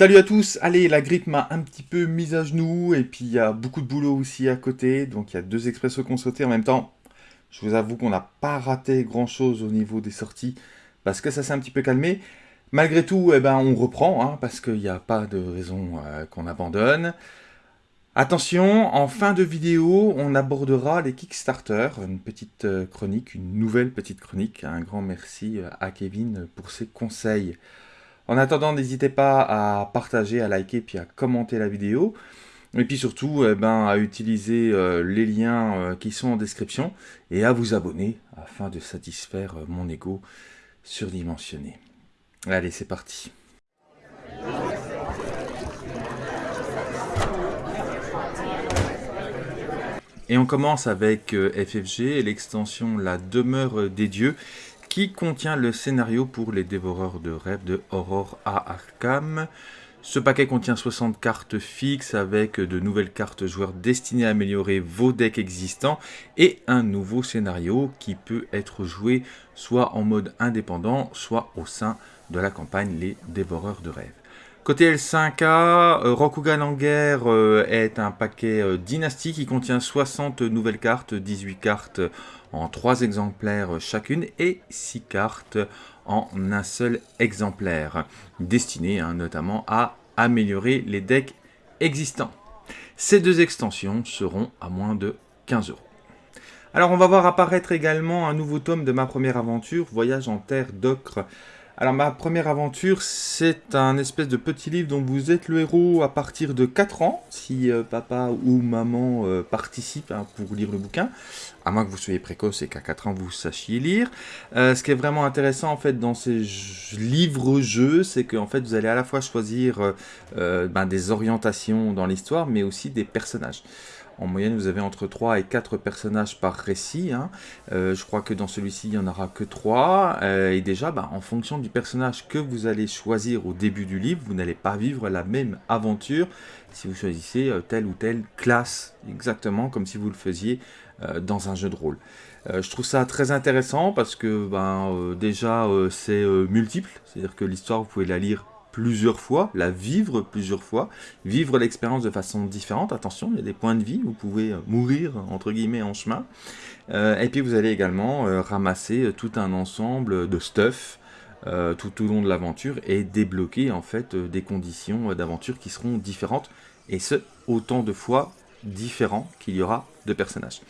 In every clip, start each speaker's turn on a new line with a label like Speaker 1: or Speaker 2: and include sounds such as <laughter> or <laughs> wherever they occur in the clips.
Speaker 1: Salut à tous, allez, la grippe m'a un petit peu mise à genoux, et puis il y a beaucoup de boulot aussi à côté, donc il y a deux expressos qu'on en même temps. Je vous avoue qu'on n'a pas raté grand chose au niveau des sorties, parce que ça s'est un petit peu calmé. Malgré tout, eh ben, on reprend, hein, parce qu'il n'y a pas de raison euh, qu'on abandonne. Attention, en fin de vidéo, on abordera les Kickstarter, une petite euh, chronique, une nouvelle petite chronique. Un grand merci euh, à Kevin pour ses conseils. En attendant, n'hésitez pas à partager, à liker, puis à commenter la vidéo. Et puis surtout, eh ben, à utiliser euh, les liens euh, qui sont en description et à vous abonner afin de satisfaire euh, mon ego surdimensionné. Allez, c'est parti. Et on commence avec FFG l'extension La demeure des dieux qui contient le scénario pour les dévoreurs de rêves de Aurore à Arkham. Ce paquet contient 60 cartes fixes avec de nouvelles cartes joueurs destinées à améliorer vos decks existants et un nouveau scénario qui peut être joué soit en mode indépendant, soit au sein de la campagne Les Dévoreurs de Rêves. Côté L5A, euh, Rokugan en guerre euh, est un paquet euh, dynastique qui contient 60 nouvelles cartes, 18 cartes en 3 exemplaires chacune et 6 cartes en un seul exemplaire, destinées hein, notamment à améliorer les decks existants. Ces deux extensions seront à moins de 15 euros. Alors on va voir apparaître également un nouveau tome de ma première aventure, Voyage en terre d'ocre, alors ma première aventure, c'est un espèce de petit livre dont vous êtes le héros à partir de 4 ans, si euh, papa ou maman euh, participent hein, pour lire le bouquin, à moins que vous soyez précoce et qu'à 4 ans vous sachiez lire. Euh, ce qui est vraiment intéressant en fait dans ces livres-jeux, c'est qu'en fait vous allez à la fois choisir ben, des orientations dans l'histoire, mais aussi des personnages. En moyenne, vous avez entre 3 et 4 personnages par récit. Hein. Euh, je crois que dans celui-ci, il n'y en aura que 3. Euh, et déjà, bah, en fonction du personnage que vous allez choisir au début du livre, vous n'allez pas vivre la même aventure si vous choisissez euh, telle ou telle classe, exactement comme si vous le faisiez dans un jeu de rôle. je trouve ça très intéressant parce que ben, déjà, c'est multiple. C'est-à-dire que l'histoire, vous pouvez la lire plusieurs fois, la vivre plusieurs fois, vivre l'expérience de façon différente. Attention, il y a des points de vie, vous pouvez euh, mourir, entre guillemets, en chemin. Euh, et puis vous allez également euh, ramasser tout un ensemble de stuff tout au long de l'aventure et débloquer en fait des conditions d'aventure qui seront différentes. Et ce, autant de fois différents qu'il y aura de personnages.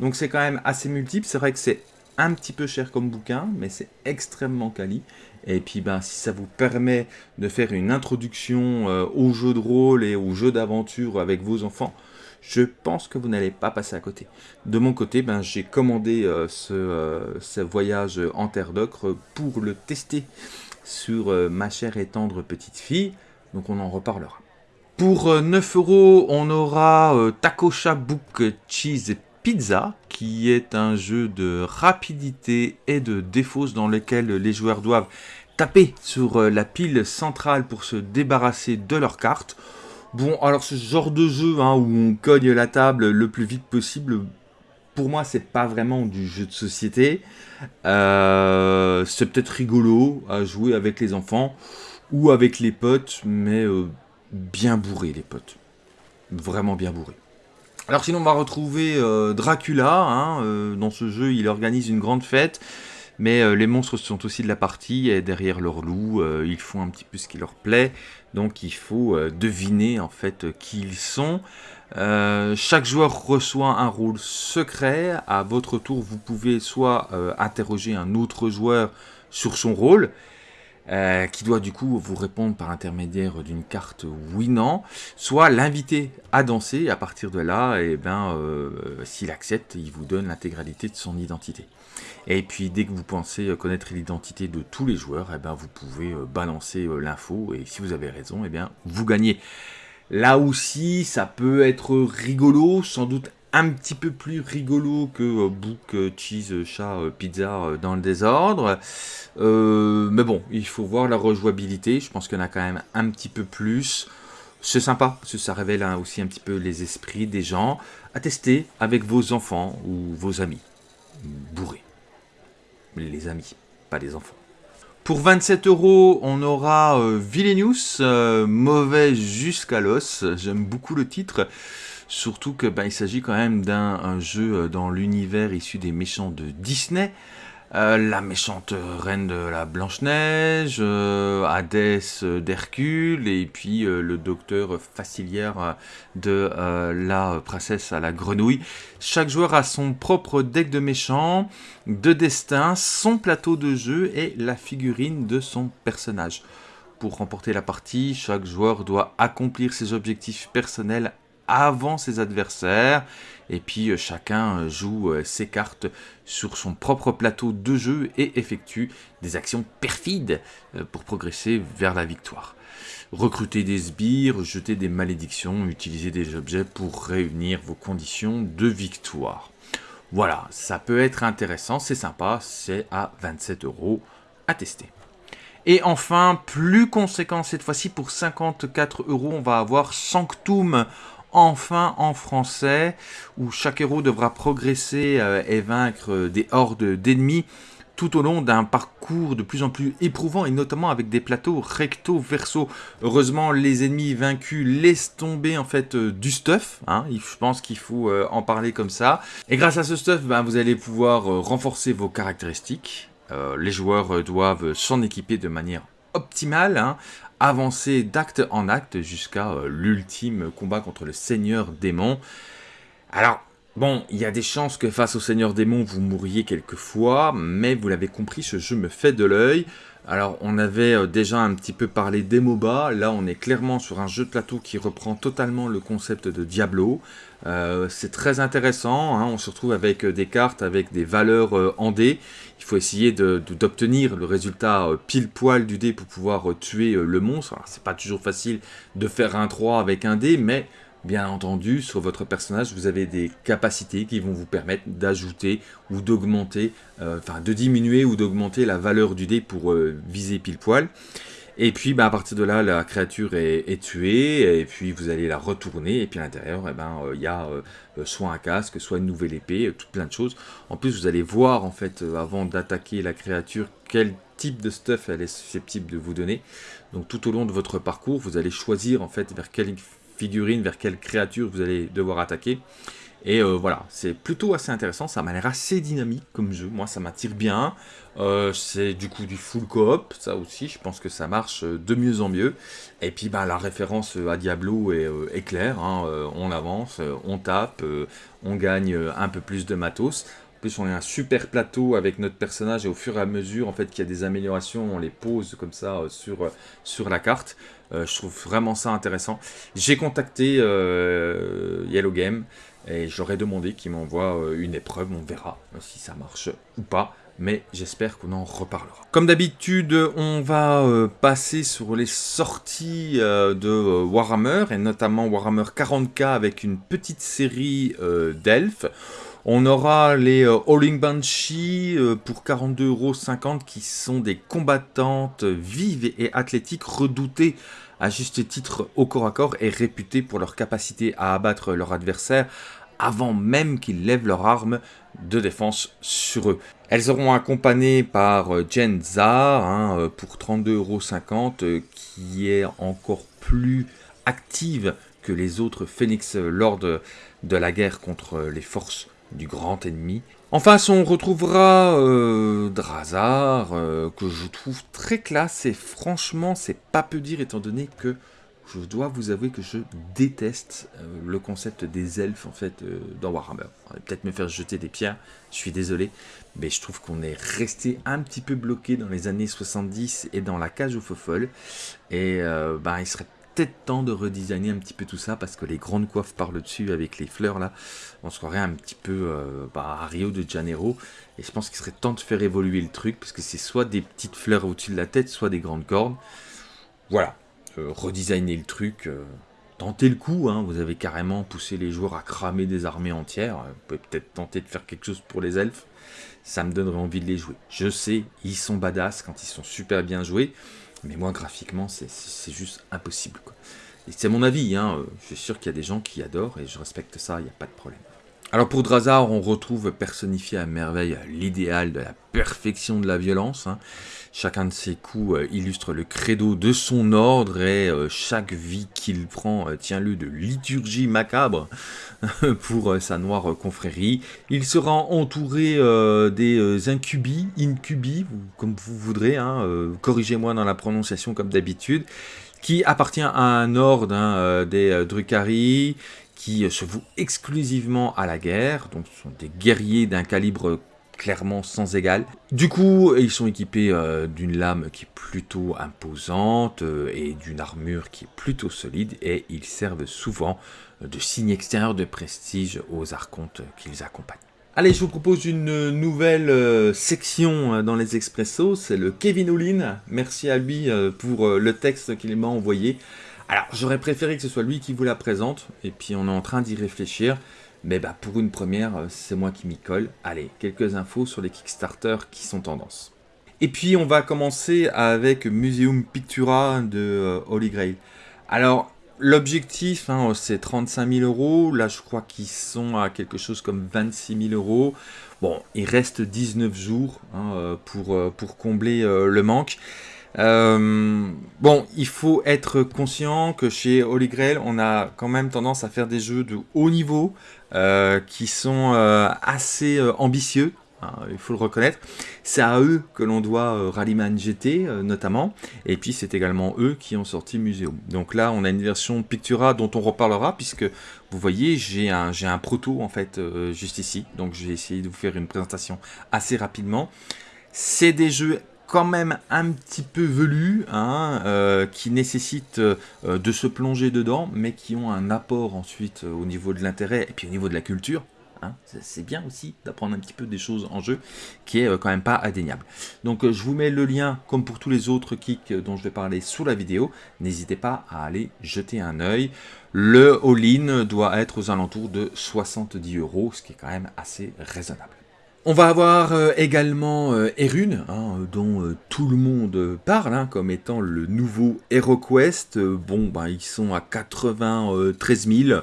Speaker 1: Donc c'est quand même assez multiple, c'est vrai que c'est un petit peu cher comme bouquin, mais c'est extrêmement quali. Et puis ben, si ça vous permet de faire une introduction euh, au jeu de rôle et au jeu d'aventure avec vos enfants, je pense que vous n'allez pas passer à côté. De mon côté, ben, j'ai commandé euh, ce, euh, ce, voyage en terre d'ocre pour le tester sur ma chère et tendre petite fille, donc on en reparlera. Pour 9 euros, on aura Takosha Book Cheese Pizza, qui est un jeu de rapidité et de défausse dans lequel les joueurs doivent taper sur euh, la pile centrale pour se débarrasser de leurs cartes. Bon, alors ce genre de jeu hein, où on cogne la table le plus vite possible, pour moi c'est pas vraiment du jeu de société. Euh, c'est peut-être rigolo à jouer avec les enfants ou avec les potes, mais euh, bien bourré les potes. Vraiment bien bourré. Alors sinon on va retrouver euh, Dracula, hein, euh, dans ce jeu il organise une grande fête, mais euh, les monstres sont aussi de la partie, et derrière leur loup, ils font un petit peu ce qui leur plaît, donc il faut deviner en fait qui ils sont. chaque joueur reçoit un rôle secret, à votre tour vous pouvez soit interroger un autre joueur sur son rôle, euh, qui doit du coup vous répondre par intermédiaire d'une carte oui-non, soit l'inviter à danser, à partir de là, et eh ben, euh, s'il accepte, il vous donne l'intégralité de son identité. Et puis dès que vous pensez connaître l'identité de tous les joueurs, et eh ben, vous pouvez euh, balancer l'info, et si vous avez raison, et eh bien, vous gagnez. Là aussi, ça peut être rigolo, sans doute un petit peu plus rigolo que euh, Book, euh, Cheese, euh, Chat, Pizza dans le désordre. mais bon, il faut voir la rejouabilité. Je pense qu'il y en a quand même un petit peu plus. C'est sympa, parce ça révèle hein, aussi un petit peu les esprits des gens. À tester avec vos enfants ou vos amis. Bourrés. Les amis, pas les enfants. Pour 27 euros, on aura euh, mauvais jusqu'à l'os. J'aime beaucoup le titre. Surtout que bah, il s'agit quand même d'un jeu euh, dans l'univers issu des méchants de Disney. Euh, la méchante reine de la Blanche-Neige, euh, Hadès d'Hercule, et puis le docteur facilière de la princesse à la grenouille. Chaque joueur a son propre deck de méchants, de destin, son plateau de jeu et la figurine de son personnage. Pour remporter la partie, chaque joueur doit accomplir ses objectifs personnels avant ses adversaires. Et puis euh, chacun euh, joue euh, ses cartes sur son propre plateau de jeu et effectue des actions perfides pour progresser vers la victoire. Recruter des sbires, jeter des malédictions, utiliser des objets pour réunir vos conditions de victoire. Voilà, ça peut être intéressant, c'est sympa, c'est à 27 euros à tester. Et enfin, plus conséquent cette fois-ci, pour 54 euros, on va avoir Sanctum enfin en français, où chaque héros devra progresser euh, et vaincre des hordes d'ennemis tout au long d'un parcours de plus en plus éprouvant et notamment avec des plateaux recto verso. Heureusement, les ennemis vaincus laissent tomber en fait euh, du stuff. Hein. je pense qu'il faut euh, en parler comme ça. Et grâce à ce stuff, ben, vous allez pouvoir renforcer vos caractéristiques. les joueurs doivent s'en équiper de manière optimale, hein, avancer d'acte en acte jusqu'à euh, l'ultime combat contre le Seigneur Démon. Alors, bon, il y a des chances que face au Seigneur Démon, vous mourriez quelquefois, mais vous l'avez compris, ce jeu me fait de l'œil. Alors, on avait euh, déjà un petit peu parlé des MOBA, là on est clairement sur un jeu de plateau qui reprend totalement le concept de Diablo. Euh, c'est très intéressant, hein. on se retrouve avec des cartes avec des valeurs en dés il faut essayer d'obtenir le résultat euh, pile poil du dé pour pouvoir euh, tuer euh, le monstre. c'est pas toujours facile de faire un 3 avec un dé, mais bien entendu, sur votre personnage, vous avez des capacités qui vont vous permettre d'ajouter ou d'augmenter, enfin de diminuer ou d'augmenter la valeur du dé pour viser pile poil. Et puis bah, à partir de là, la créature est, tuée, et puis vous allez la retourner, et puis à l'intérieur, eh ben, euh, il y a euh, soit un casque, soit une nouvelle épée, euh, tout plein de choses. En plus, vous allez voir, en fait, avant d'attaquer la créature, quel type de stuff elle est susceptible de vous donner. Donc tout au long de votre parcours, vous allez choisir, en fait, vers quelle figurine, vers quelle créature vous allez devoir attaquer. Et euh, voilà, c'est plutôt assez intéressant, ça m'a l'air assez dynamique comme jeu, moi ça m'attire bien. Euh, c'est du coup du full coop, ça aussi, je pense que ça marche euh, de mieux en mieux. Et puis bah, la référence à Diablo est, claire, hein, on avance, on tape, on gagne un peu plus de matos. En plus, on a un super plateau avec notre personnage et au fur et à mesure en fait qu'il y a des améliorations, on les pose comme ça sur, sur la carte. je trouve vraiment ça intéressant. J'ai contacté Yellow Game et j'aurais demandé qu'il m'envoie euh, une épreuve, on verra si ça marche ou pas. Mais j'espère qu'on en reparlera. Comme d'habitude, on va euh, passer sur les sorties euh, de Warhammer, et notamment Warhammer 40k avec une petite série d'elfes. On aura les Howling Banshee pour 42,50€ qui sont des combattantes vives et athlétiques redoutées à juste titre au corps à corps et réputées pour leur capacité à abattre leur adversaire avant même qu'ils lèvent leurs armes de défense sur eux. Elles seront accompagnées par euh, Jen Zar hein, euh, pour 32,50€ euh, qui est encore plus active que les autres Phoenix lors de, la guerre contre les forces du grand ennemi. En face, on retrouvera Drazar, que je trouve très classe, et franchement, c'est pas peu dire étant donné que je dois vous avouer que je déteste euh, le concept des elfes en fait euh, dans Warhammer. On va peut-être me faire jeter des pierres, je suis désolé, mais je trouve qu'on est resté un petit peu bloqué dans les années 70 et dans la cage aux faux. Et euh, bah, il serait peut-être temps de redesigner un petit peu tout ça parce que les grandes coiffes par le dessus avec les fleurs là, on se croirait un petit peu bah, à Rio de Janeiro. Et je pense qu'il serait temps de faire évoluer le truc parce que c'est soit des petites fleurs au-dessus de la tête, soit des grandes cornes. Voilà, redesigner le truc, euh, tenter le coup, hein. vous avez carrément poussé les joueurs à cramer des armées entières, vous pouvez peut-être tenter de faire quelque chose pour les elfes, ça me donnerait envie de les jouer. Je sais, ils sont badass quand ils sont super bien joués, mais moi graphiquement c'est juste impossible. C'est mon avis, hein. je suis sûr qu'il y a des gens qui adorent et je respecte ça, il n'y a pas de problème. Alors pour Drazar, on retrouve personnifié à merveille l'idéal de la perfection de la violence. Hein. Chacun de ces coups illustre le credo de son ordre et chaque vie qu'il prend tient lieu de liturgie macabre <laughs> pour sa noire confrérie. Il sera entouré des incubi, incubi, comme vous voudrez, hein, corrigez-moi dans la prononciation comme d'habitude, qui appartient à un ordre hein, des Drucari, qui se vouent exclusivement à la guerre, donc ce sont des guerriers d'un calibre clairement sans égal. Du coup, ils sont équipés euh, d'une lame qui est plutôt imposante euh, et d'une armure qui est plutôt solide et ils servent souvent de signe extérieur de prestige aux archontes qu'ils accompagnent. Allez, je vous propose une nouvelle euh, section dans les expressos, c'est le Kevin Olin. Merci à lui pour le texte qu'il m'a envoyé. Alors, j'aurais préféré que ce soit lui qui vous la présente, et puis on est en train d'y réfléchir. Mais bah, pour une première, euh, c'est moi qui m'y colle. Allez, quelques infos sur les Kickstarter qui sont tendance. Et puis, on va commencer avec Museum Pictura de euh, Holy Grail. Alors, l'objectif, hein, c'est 35 000 euros. Là, je crois qu'ils sont à quelque chose comme 26 000 euros. Bon, il reste 19 jours hein, euh, pour, pour combler le manque. Euh, bon, il faut être conscient que chez Holy Grail, on a quand même tendance à faire des jeux de haut niveau euh, qui sont euh, assez ambitieux. Hein, il faut le reconnaître. C'est à eux que l'on doit Rallyman GT notamment, et puis c'est également eux qui ont sorti Museum. Donc là, on a une version Pictura dont on reparlera, puisque vous voyez, j'ai un, un proto en fait juste ici, donc je vais essayer de vous faire une présentation assez rapidement. C'est des jeux quand même un petit peu velus, hein, euh, qui nécessitent euh, de se plonger dedans, mais qui ont un apport ensuite euh, au niveau de l'intérêt et puis au niveau de la culture. Hein. c'est bien aussi d'apprendre un petit peu des choses en jeu, qui est quand même pas indéniable. Donc je vous mets le lien, comme pour tous les autres kicks dont je vais parler sous la vidéo. N'hésitez pas à aller jeter un œil. Le all-in doit être aux alentours de 70 euros, ce qui est quand même assez raisonnable. On va avoir euh, également euh, Erune, hein, dont euh, tout le monde parle, hein, comme étant le nouveau HeroQuest. bon, ben, ils sont à 93 000,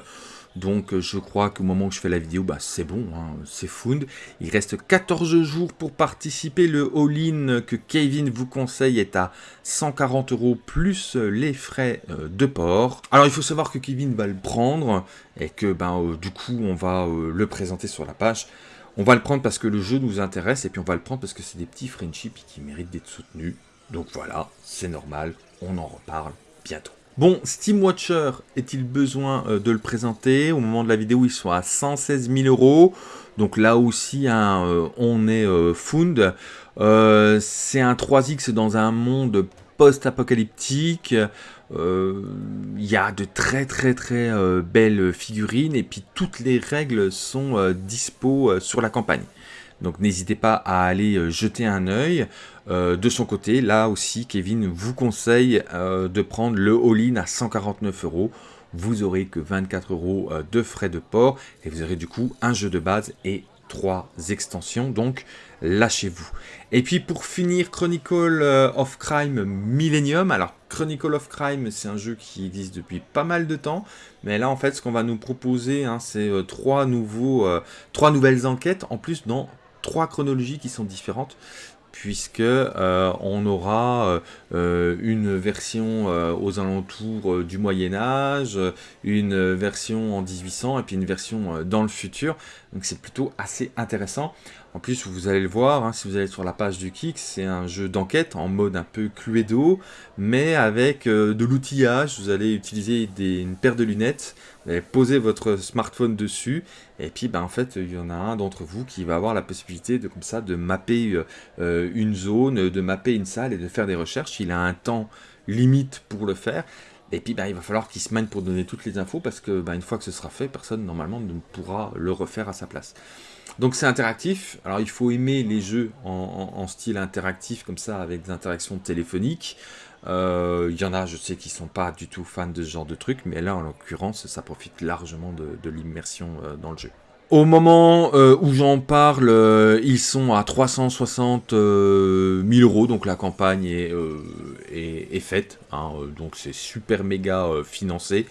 Speaker 1: donc je crois qu'au moment où je fais la vidéo, bah, c'est bon, hein, c'est found. Il reste 14 jours pour participer. Le all-in que Kevin vous conseille est à 140 euros plus les frais de port. Alors il faut savoir que Kevin va le prendre et que ben, du coup on va le présenter sur la page. On va le prendre parce que le jeu nous intéresse, et puis on va le prendre parce que c'est des petits friendships qui méritent d'être soutenus. Donc voilà, c'est normal, on en reparle bientôt. Bon, Steam Watcher, est-il besoin euh, de le présenter? Au moment de la vidéo, ils sont à 116 000 euros. Donc là aussi, hein, euh, on est euh, fund. c'est un 3X dans un monde post-apocalyptique. Euh, il y a de très très très euh, belles figurines et puis toutes les règles sont euh, dispo sur la campagne. Donc n'hésitez pas à aller jeter un œil. de son côté, là aussi, Kevin vous conseille de prendre le all-in à 149 euros. Vous aurez que 24 euros de frais de port et vous aurez du coup un jeu de base et trois extensions. Donc lâchez-vous. Et puis pour finir, Chronicle euh, of Crime Millennium. Alors Chronicle of Crime, c'est un jeu qui existe depuis pas mal de temps. Mais là, en fait, ce qu'on va nous proposer, hein, c'est euh, trois, euh, trois nouvelles enquêtes, en plus dans trois chronologies qui sont différentes puisque on aura une version aux alentours du Moyen Âge, une version en 1800 et puis une version dans le futur. Donc c'est plutôt assez intéressant. En plus, vous allez le voir, hein, si vous allez sur la page du Kick, c'est un jeu d'enquête en mode un peu Cluedo, mais avec euh, de l'outillage. Vous allez utiliser une paire de lunettes, vous allez poser votre smartphone dessus, et puis ben, en fait, il y en a un d'entre vous qui va avoir la possibilité de comme ça de mapper euh, euh, une zone, de mapper une salle et de faire des recherches. Il a un temps limite pour le faire. Et puis ben, il va falloir qu'il se mène pour donner toutes les infos parce que ben, une fois que ce sera fait, personne normalement ne pourra le refaire à sa place. Donc c'est interactif. Alors il faut aimer les jeux en, style interactif comme ça avec des interactions téléphoniques. Euh, il y en a, je sais, qui sont pas du tout fans de ce genre de truc, mais là en l'occurrence, ça profite largement de, l'immersion euh, dans le jeu. Au moment euh, où j'en parle, ils sont à 360 000 euros, donc la campagne est, est, faite, hein, donc c'est super méga financé.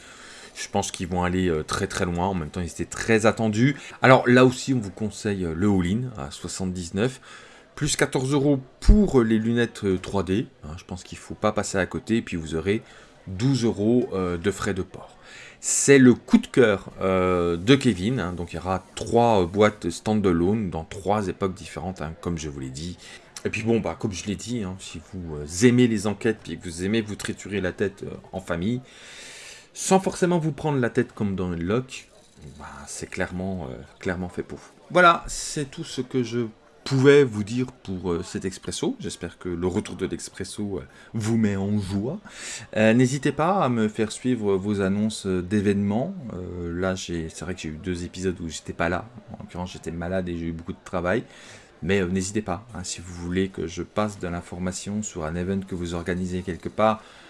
Speaker 1: Je pense qu'ils vont aller euh, très très loin. En même temps, ils étaient très attendus. Alors là aussi, on vous conseille euh, le all-in à 79. Plus 14 euros pour les lunettes 3D. Hein, je pense qu'il ne faut pas passer à côté. Et puis vous aurez 12 euros de frais de port. C'est le coup de cœur de Kevin. Hein. donc il y aura trois boîtes standalone dans trois époques différentes, hein, comme je vous l'ai dit. Et puis bon, bah, comme je l'ai dit, si vous euh, aimez les enquêtes, puis que vous aimez vous triturer la tête euh, en famille, sans forcément vous prendre la tête comme dans le lock, bah, c'est clairement, euh, clairement fait pour. Voilà, c'est tout ce que je pouvais vous dire pour cet expresso. J'espère que le retour de l'expresso vous met en joie. N'hésitez pas à me faire suivre vos annonces d'événements. là, c'est vrai que j'ai eu deux épisodes où j'étais pas là. En l'occurrence, j'étais malade et j'ai eu beaucoup de travail. Mais euh, n'hésitez pas, hein, si vous voulez que je passe de l'information sur un event que vous organisez quelque part euh,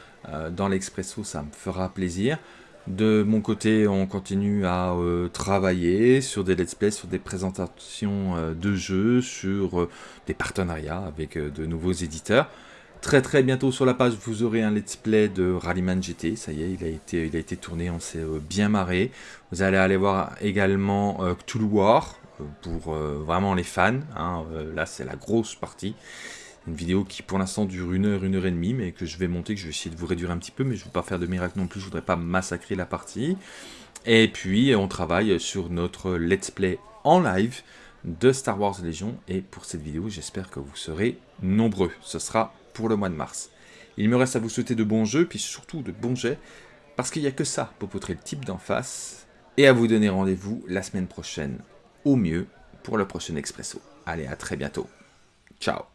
Speaker 1: dans l'Expresso, ça me fera plaisir. De mon côté, on continue à euh, travailler sur des let's play, sur des présentations de jeux, sur des partenariats avec de nouveaux éditeurs. Très très bientôt sur la page, vous aurez un let's play de Rallyman GT. Ça y est, il a été, il a été tourné, on s'est bien marré. Vous allez aller voir également Cthulhu War, pour euh, vraiment les fans. Hein, euh, là, c'est la grosse partie. Une vidéo qui pour l'instant dure une heure, une heure et demie, mais que je vais monter, que je vais essayer de vous réduire un petit peu, mais je ne veux pas faire de miracle non plus, je voudrais pas massacrer la partie. Et puis, on travaille sur notre let's play en live de Star Wars Légion. Et pour cette vidéo, j'espère que vous serez nombreux. Ce sera pour le mois de mars. Il me reste à vous souhaiter de bons jeux, puis surtout de bons jets, parce qu'il n'y a que ça pour poutrer le type d'en face, et à vous donner rendez-vous la semaine prochaine au mieux pour le prochain Expresso. Allez, à très bientôt. Ciao